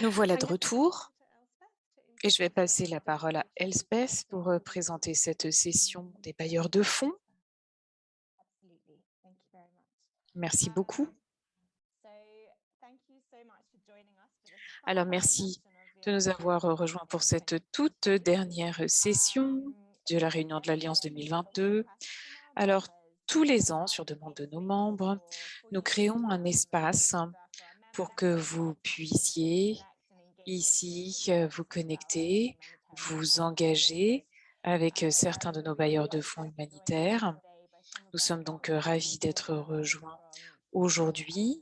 Nous voilà de retour et je vais passer la parole à Elspeth pour euh, présenter cette session des bailleurs de fonds. Merci beaucoup. Alors, merci de nous avoir euh, rejoints pour cette toute dernière session de la réunion de l'Alliance 2022. Alors, tous les ans, sur demande de nos membres, nous créons un espace pour que vous puissiez ici euh, vous connecter, vous engager avec euh, certains de nos bailleurs de fonds humanitaires. Nous sommes donc euh, ravis d'être rejoints aujourd'hui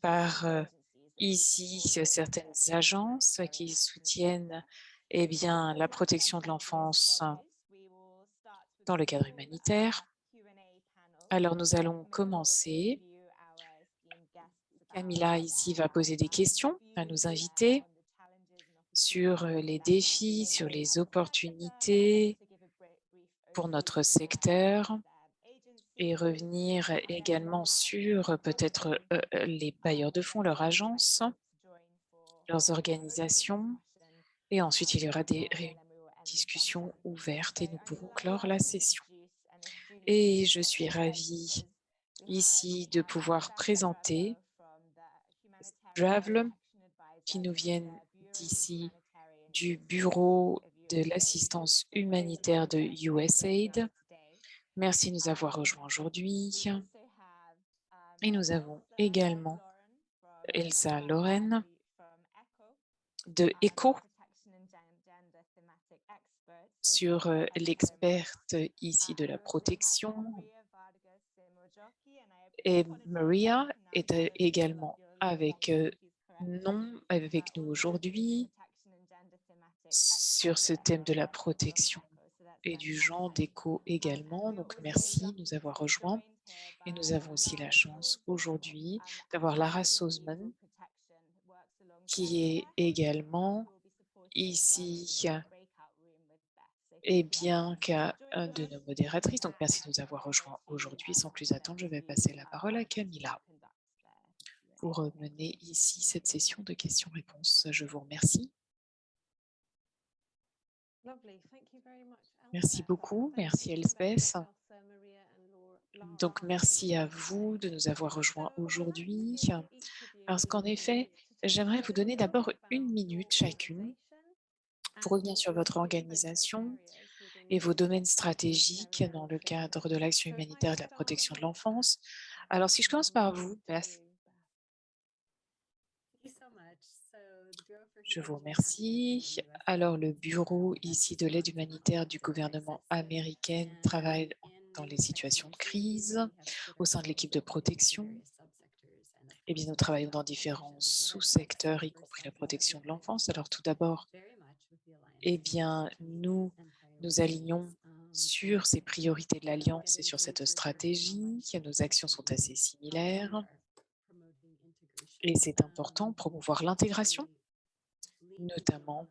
par ici certaines agences qui soutiennent eh bien, la protection de l'enfance dans le cadre humanitaire. Alors, nous allons commencer Camilla ici va poser des questions à nos invités sur euh, les défis, sur les opportunités pour notre secteur et revenir également sur euh, peut-être euh, les bailleurs de fonds, leurs agences, leurs organisations. Et ensuite, il y aura des discussions ouvertes et nous pourrons clore la session. Et je suis ravie ici de pouvoir présenter qui nous viennent d'ici du Bureau de l'assistance humanitaire de USAID. Merci de nous avoir rejoints aujourd'hui. Et nous avons également Elsa Loren de ECHO sur euh, l'experte ici de la protection. Et Maria est euh, également avec non avec nous aujourd'hui sur ce thème de la protection et du genre d'écho également. Donc, merci de nous avoir rejoints. Et nous avons aussi la chance aujourd'hui d'avoir Lara Sosman, qui est également ici et bien qu'un de nos modératrices. Donc, merci de nous avoir rejoints aujourd'hui. Sans plus attendre, je vais passer la parole à Camilla pour mener ici cette session de questions-réponses. Je vous remercie. Merci beaucoup. Merci Elspeth. Donc, merci à vous de nous avoir rejoints aujourd'hui. Parce qu'en effet, j'aimerais vous donner d'abord une minute chacune pour revenir sur votre organisation et vos domaines stratégiques dans le cadre de l'action humanitaire et de la protection de l'enfance. Alors, si je commence par vous, Beth, Je vous remercie. Alors, le bureau ici de l'aide humanitaire du gouvernement américain travaille dans les situations de crise au sein de l'équipe de protection. Eh bien, nous travaillons dans différents sous-secteurs, y compris la protection de l'enfance. Alors, tout d'abord, eh bien, nous nous alignons sur ces priorités de l'Alliance et sur cette stratégie. Nos actions sont assez similaires. Et c'est important, promouvoir l'intégration notamment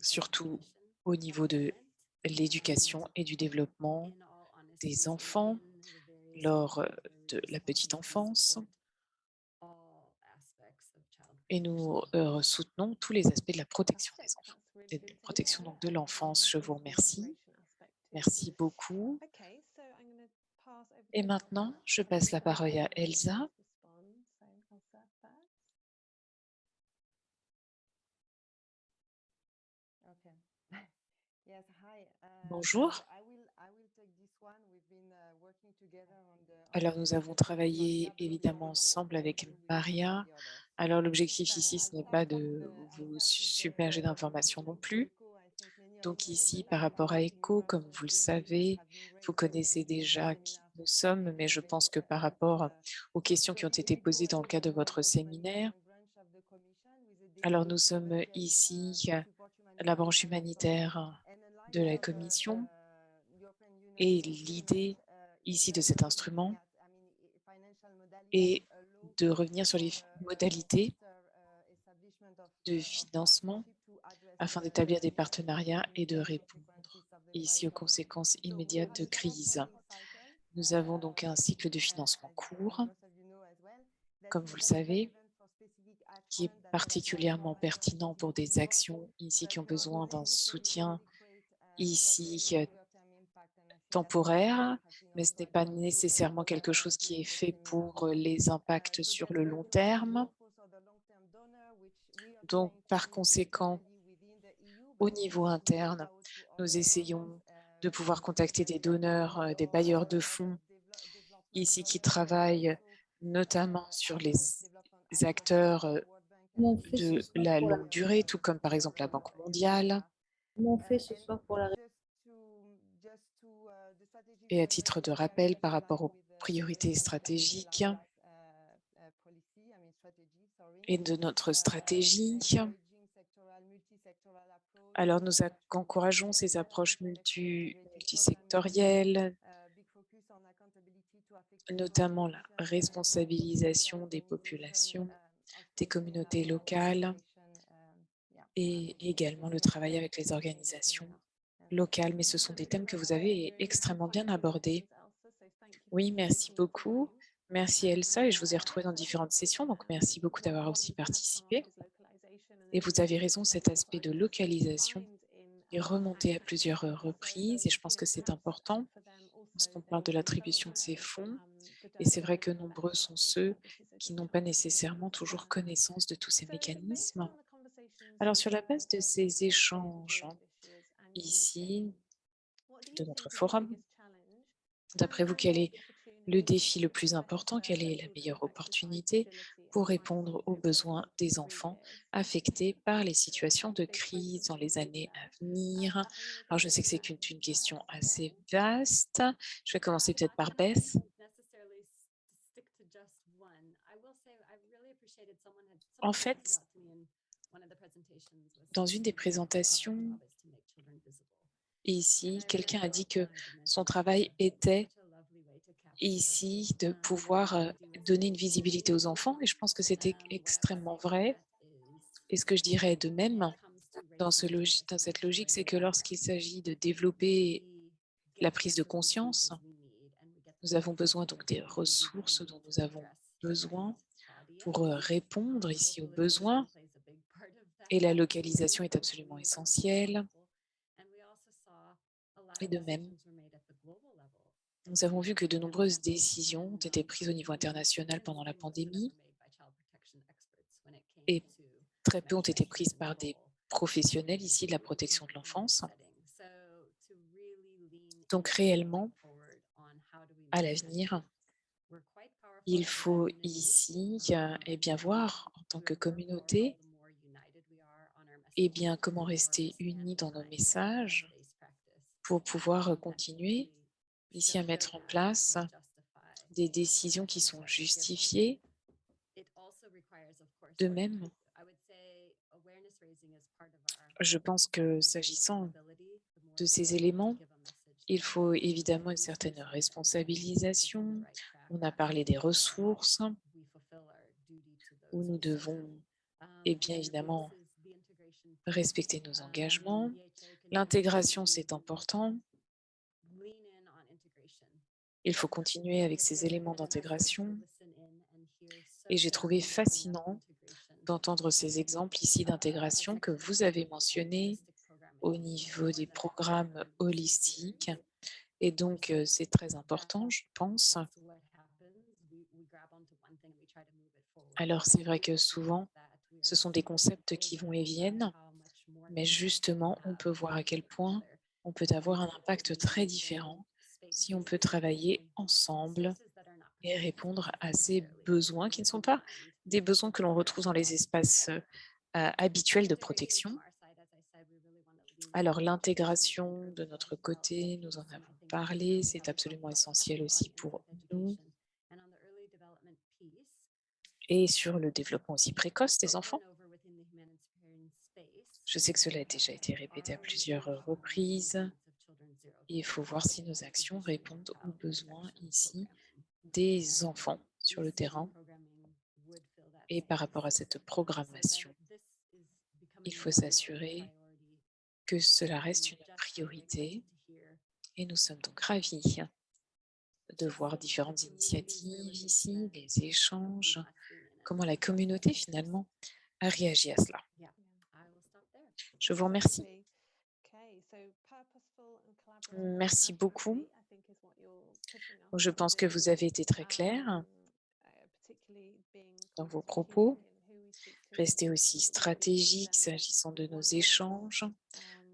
surtout au niveau de l'éducation et du développement des enfants lors de la petite enfance. Et nous euh, soutenons tous les aspects de la protection des enfants, de la protection donc de l'enfance. Je vous remercie. Merci beaucoup. Et maintenant, je passe la parole à Elsa Bonjour. Alors, nous avons travaillé évidemment ensemble avec Maria. Alors, l'objectif ici, ce n'est pas de vous submerger d'informations non plus. Donc ici, par rapport à ECHO, comme vous le savez, vous connaissez déjà qui nous sommes, mais je pense que par rapport aux questions qui ont été posées dans le cadre de votre séminaire, alors nous sommes ici la branche humanitaire de la Commission et l'idée ici de cet instrument est de revenir sur les modalités de financement afin d'établir des partenariats et de répondre ici aux conséquences immédiates de crise. Nous avons donc un cycle de financement court. Comme vous le savez, qui est particulièrement pertinent pour des actions ici qui ont besoin d'un soutien ici temporaire, mais ce n'est pas nécessairement quelque chose qui est fait pour les impacts sur le long terme. Donc, par conséquent, au niveau interne, nous essayons de pouvoir contacter des donneurs, des bailleurs de fonds ici qui travaillent notamment sur les acteurs de la longue durée, tout comme par exemple la Banque mondiale. Et à titre de rappel par rapport aux priorités stratégiques et de notre stratégie, alors nous encourageons ces approches multisectorielles, notamment la responsabilisation des populations, des communautés locales et également le travail avec les organisations locales. Mais ce sont des thèmes que vous avez extrêmement bien abordés. Oui, merci beaucoup. Merci Elsa et je vous ai retrouvé dans différentes sessions, donc merci beaucoup d'avoir aussi participé. Et vous avez raison, cet aspect de localisation est remonté à plusieurs reprises et je pense que c'est important parce qu'on parle de l'attribution de ces fonds et c'est vrai que nombreux sont ceux qui n'ont pas nécessairement toujours connaissance de tous ces mécanismes. Alors, sur la base de ces échanges ici, de notre forum, d'après vous, quel est le défi le plus important, quelle est la meilleure opportunité pour répondre aux besoins des enfants affectés par les situations de crise dans les années à venir? Alors, je sais que c'est une, question assez vaste. Je vais commencer peut-être par Beth. En fait, dans une des présentations, ici, quelqu'un a dit que son travail était ici de pouvoir donner une visibilité aux enfants. Et je pense que c'était extrêmement vrai. Et ce que je dirais de même dans, ce dans cette logique, c'est que lorsqu'il s'agit de développer la prise de conscience, nous avons besoin donc des ressources dont nous avons besoin pour répondre ici aux besoins et la localisation est absolument essentielle. Et de même, nous avons vu que de nombreuses décisions ont été prises au niveau international pendant la pandémie et très peu ont été prises par des professionnels ici de la protection de l'enfance. Donc réellement, à l'avenir, il faut ici eh bien, voir en tant que communauté eh bien, comment rester unis dans nos messages pour pouvoir continuer ici à mettre en place des décisions qui sont justifiées? De même, je pense que s'agissant de ces éléments, il faut évidemment une certaine responsabilisation. On a parlé des ressources, où nous devons, et eh bien évidemment, respecter nos engagements. L'intégration, c'est important. Il faut continuer avec ces éléments d'intégration. Et j'ai trouvé fascinant d'entendre ces exemples ici d'intégration que vous avez mentionnés au niveau des programmes holistiques. Et donc, euh, c'est très important, je pense. Alors, c'est vrai que souvent, ce sont des concepts qui vont et viennent, mais justement, on peut voir à quel point on peut avoir un impact très différent si on peut travailler ensemble et répondre à ces besoins qui ne sont pas des besoins que l'on retrouve dans les espaces euh, habituels de protection. Alors, l'intégration de notre côté, nous en avons parlé, c'est absolument essentiel aussi pour nous. Et sur le développement aussi précoce des enfants. Je sais que cela a déjà été répété à plusieurs reprises. Il faut voir si nos actions répondent aux besoins ici des enfants sur le terrain. Et par rapport à cette programmation, il faut s'assurer que cela reste une priorité. Et nous sommes donc ravis de voir différentes initiatives ici, les échanges, comment la communauté finalement a réagi à cela. Je vous remercie. Merci beaucoup. Je pense que vous avez été très clair dans vos propos. Restez aussi stratégique s'agissant de nos échanges,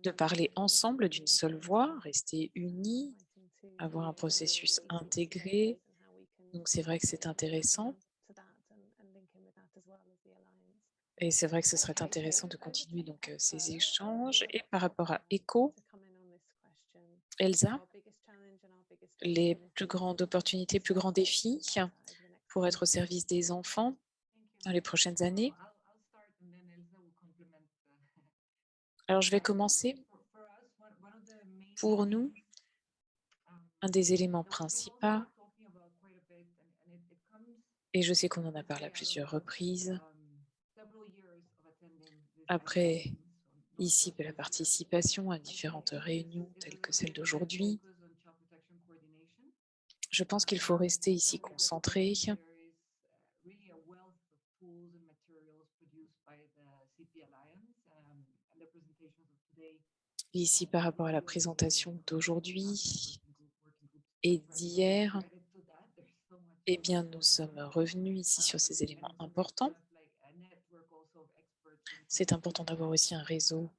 de parler ensemble d'une seule voix, rester unis, avoir un processus intégré. Donc, c'est vrai que c'est intéressant. Et c'est vrai que ce serait intéressant de continuer donc ces échanges. Et par rapport à ECHO, Elsa, les plus grandes opportunités, plus grands défis pour être au service des enfants dans les prochaines années Alors, je vais commencer. Pour nous, un des éléments principaux, et je sais qu'on en a parlé à plusieurs reprises, après ici de la participation à différentes réunions telles que celle d'aujourd'hui, je pense qu'il faut rester ici concentré Ici, par rapport à la présentation d'aujourd'hui et d'hier, eh bien, nous sommes revenus ici sur ces éléments importants. C'est important d'avoir aussi un réseau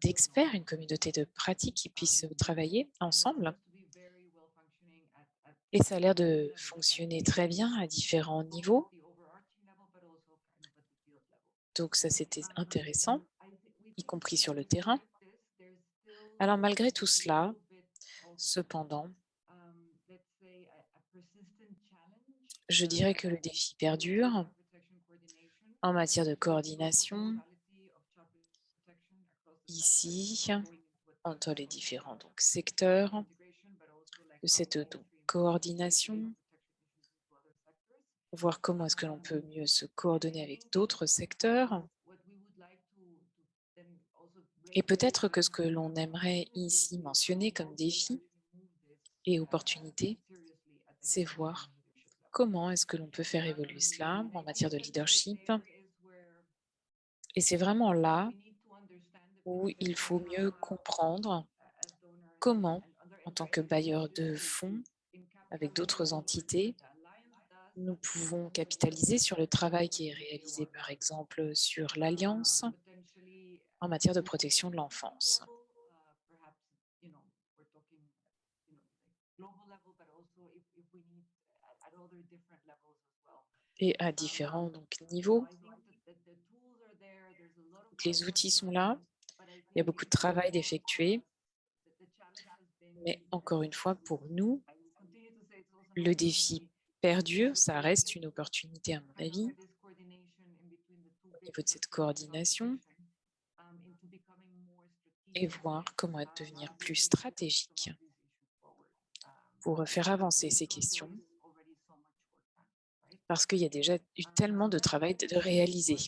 d'experts, une communauté de pratiques qui puissent travailler ensemble. Et ça a l'air de fonctionner très bien à différents niveaux. Donc ça, c'était intéressant, y compris sur le terrain. Alors malgré tout cela, cependant, je dirais que le défi perdure en matière de coordination ici entre les différents secteurs de cette coordination, voir comment est-ce que l'on peut mieux se coordonner avec d'autres secteurs et peut-être que ce que l'on aimerait ici mentionner comme défi et opportunité, c'est voir comment est-ce que l'on peut faire évoluer cela en matière de leadership. Et c'est vraiment là où il faut mieux comprendre comment, en tant que bailleur de fonds, avec d'autres entités, nous pouvons capitaliser sur le travail qui est réalisé, par exemple, sur l'Alliance, en matière de protection de l'enfance. Et à différents donc, niveaux. Les outils sont là, il y a beaucoup de travail d'effectuer. Mais encore une fois, pour nous, le défi perdure, ça reste une opportunité à mon avis, au niveau de cette coordination, et voir comment devenir plus stratégique pour faire avancer ces questions, parce qu'il y a déjà eu tellement de travail de réaliser.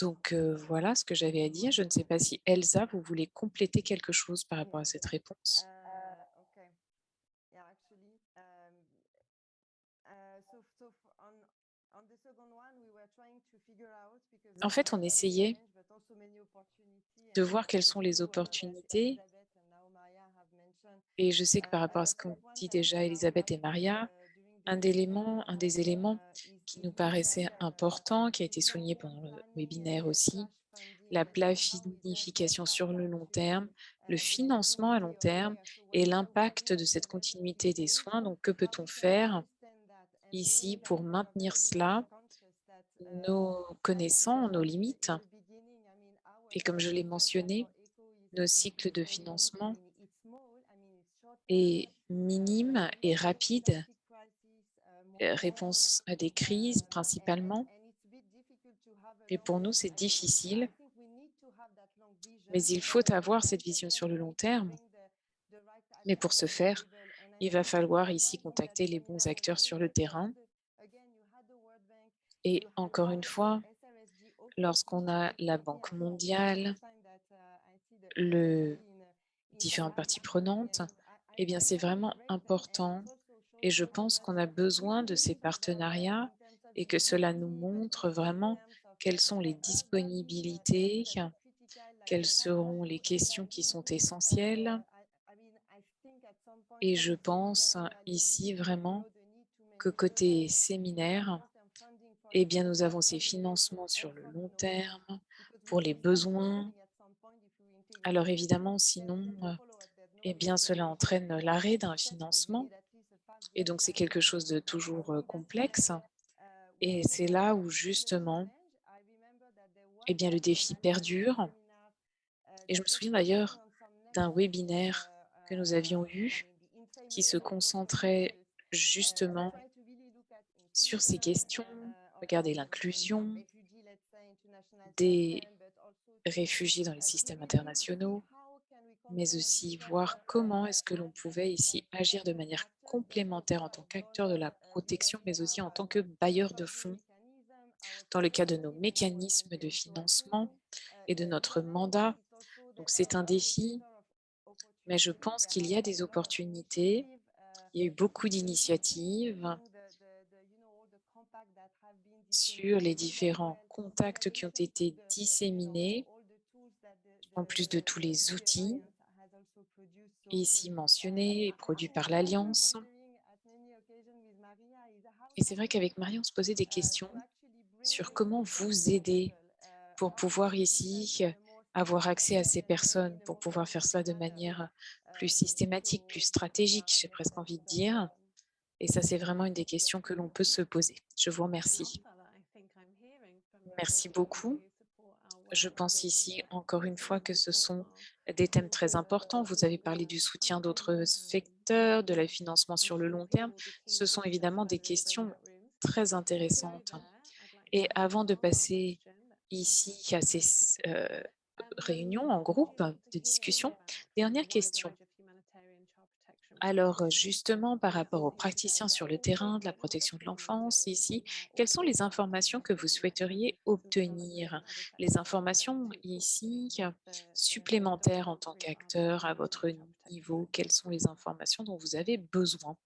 Donc voilà ce que j'avais à dire. Je ne sais pas si Elsa, vous voulez compléter quelque chose par rapport à cette réponse. En fait, on essayait de voir quelles sont les opportunités. Et je sais que par rapport à ce qu'ont dit déjà Elisabeth et Maria, un, élément, un des éléments qui nous paraissait important, qui a été souligné pendant le webinaire aussi, la planification sur le long terme, le financement à long terme et l'impact de cette continuité des soins. Donc, que peut-on faire ici pour maintenir cela, nos connaissants, nos limites et comme je l'ai mentionné, nos cycles de financement est minime et rapide, réponse à des crises principalement. Et pour nous, c'est difficile, mais il faut avoir cette vision sur le long terme. Mais pour ce faire, il va falloir ici contacter les bons acteurs sur le terrain. Et encore une fois, lorsqu'on a la Banque mondiale, le différentes parties prenantes, eh bien, c'est vraiment important et je pense qu'on a besoin de ces partenariats et que cela nous montre vraiment quelles sont les disponibilités, quelles seront les questions qui sont essentielles. Et je pense ici vraiment que côté séminaire, eh bien, nous avons ces financements sur le long terme pour les besoins. Alors évidemment, sinon, eh bien, cela entraîne l'arrêt d'un financement. Et donc, c'est quelque chose de toujours complexe. Et c'est là où, justement, eh bien, le défi perdure. Et je me souviens d'ailleurs d'un webinaire que nous avions eu qui se concentrait justement sur ces questions. Regardez l'inclusion des réfugiés dans les systèmes internationaux, mais aussi voir comment est-ce que l'on pouvait ici agir de manière complémentaire en tant qu'acteur de la protection, mais aussi en tant que bailleur de fonds dans le cas de nos mécanismes de financement et de notre mandat. Donc c'est un défi, mais je pense qu'il y a des opportunités. Il y a eu beaucoup d'initiatives sur les différents contacts qui ont été disséminés, en plus de tous les outils ici mentionnés et produits par l'Alliance. Et c'est vrai qu'avec Marie, on se posait des questions sur comment vous aider pour pouvoir ici avoir accès à ces personnes, pour pouvoir faire cela de manière plus systématique, plus stratégique, j'ai presque envie de dire. Et ça, c'est vraiment une des questions que l'on peut se poser. Je vous remercie. Merci beaucoup. Je pense ici, encore une fois, que ce sont des thèmes très importants. Vous avez parlé du soutien d'autres secteurs, de la financement sur le long terme. Ce sont évidemment des questions très intéressantes. Et avant de passer ici à ces euh, réunions en groupe de discussion, dernière question. Alors justement, par rapport aux praticiens sur le terrain de la protection de l'enfance ici, quelles sont les informations que vous souhaiteriez obtenir? Les informations ici supplémentaires en tant qu'acteur à votre niveau, quelles sont les informations dont vous avez besoin?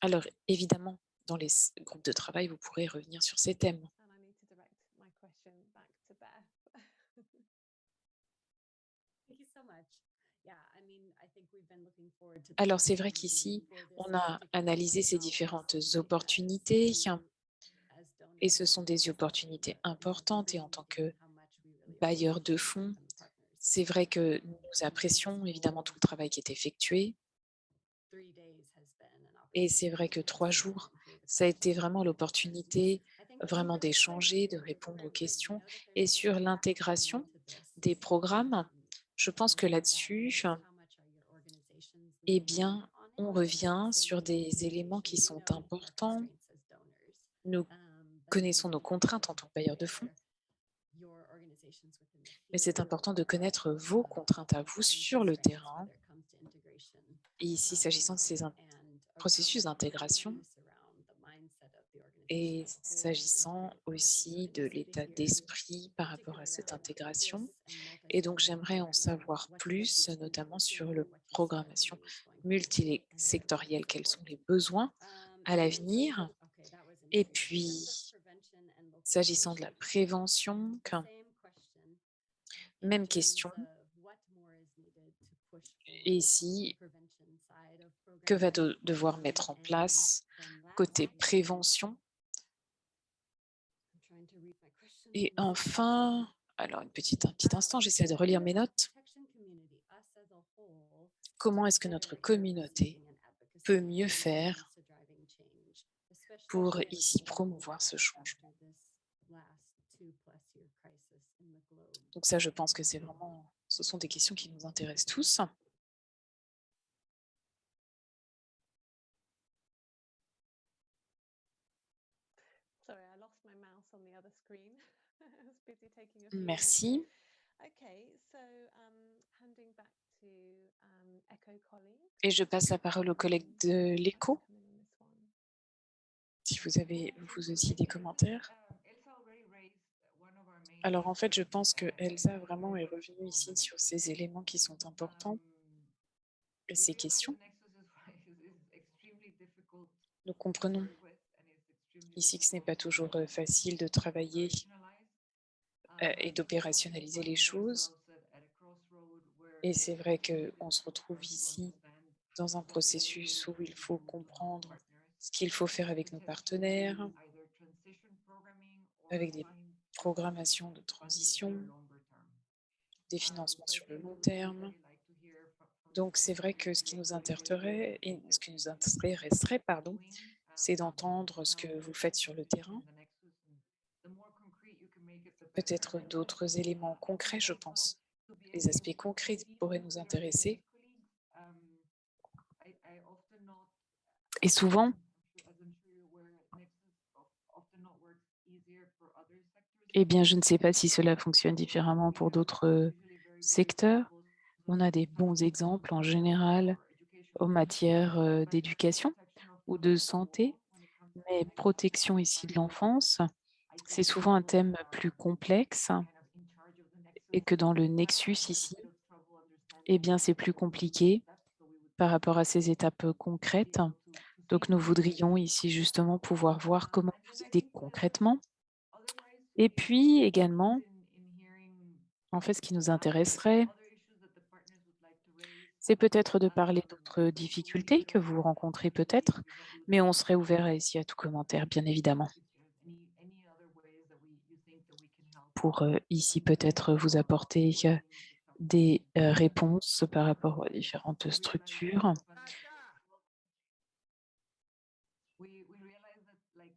Alors évidemment, dans les groupes de travail, vous pourrez revenir sur ces thèmes. Alors, c'est vrai qu'ici, on a analysé ces différentes opportunités et ce sont des opportunités importantes et en tant que bailleur de fonds, c'est vrai que nous apprécions évidemment tout le travail qui est effectué. Et c'est vrai que trois jours, ça a été vraiment l'opportunité vraiment d'échanger, de répondre aux questions et sur l'intégration des programmes. Je pense que là-dessus, eh bien, on revient sur des éléments qui sont importants. Nous connaissons nos contraintes en tant que bailleur de fonds, mais c'est important de connaître vos contraintes à vous sur le terrain. Ici, s'agissant de ces processus d'intégration, et s'agissant aussi de l'état d'esprit par rapport à cette intégration. Et donc, j'aimerais en savoir plus, notamment sur la programmation multisectorielle, quels sont les besoins à l'avenir. Et puis, s'agissant de la prévention, même question. Et ici, que va devoir mettre en place côté prévention Et enfin, alors une petite, un petit instant, j'essaie de relire mes notes. Comment est-ce que notre communauté peut mieux faire pour ici promouvoir ce changement? Donc ça, je pense que c'est vraiment, ce sont des questions qui nous intéressent tous. Merci. Et je passe la parole aux collègues de l'écho. Si vous avez vous aussi des commentaires. Alors en fait, je pense que Elsa vraiment est revenue ici sur ces éléments qui sont importants et ces questions. Nous comprenons ici que ce n'est pas toujours euh, facile de travailler euh, et d'opérationnaliser les choses. Et c'est vrai qu'on se retrouve ici dans un processus où il faut comprendre ce qu'il faut faire avec nos partenaires, avec des programmations de transition, des financements sur le long terme. Donc, c'est vrai que ce qui nous intéresserait, ce qui nous intéresserait, pardon, c'est d'entendre ce que vous faites sur le terrain. Peut-être d'autres éléments concrets, je pense. Les aspects concrets pourraient nous intéresser. Et souvent, eh bien, je ne sais pas si cela fonctionne différemment pour d'autres secteurs. On a des bons exemples en général en matière d'éducation ou de santé, mais protection ici de l'enfance, c'est souvent un thème plus complexe et que dans le nexus ici, eh bien, c'est plus compliqué par rapport à ces étapes concrètes. Donc, nous voudrions ici justement pouvoir voir comment vous aider concrètement. Et puis également, en fait, ce qui nous intéresserait, c'est peut-être de parler d'autres difficultés que vous rencontrez peut-être, mais on serait ouvert ici à tout commentaire, bien évidemment. Pour ici peut-être vous apporter des réponses par rapport aux différentes structures?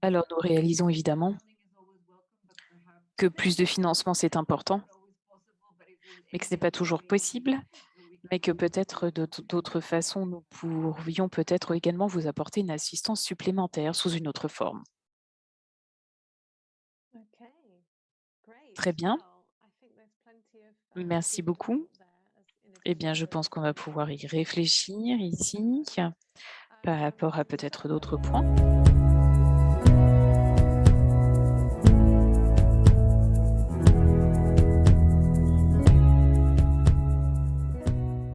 Alors, nous réalisons évidemment que plus de financement, c'est important, mais que ce n'est pas toujours possible, mais que peut-être d'autres façons, nous pourrions peut-être également vous apporter une assistance supplémentaire sous une autre forme. Très bien. Merci beaucoup. Eh bien, je pense qu'on va pouvoir y réfléchir ici par rapport à peut-être d'autres points.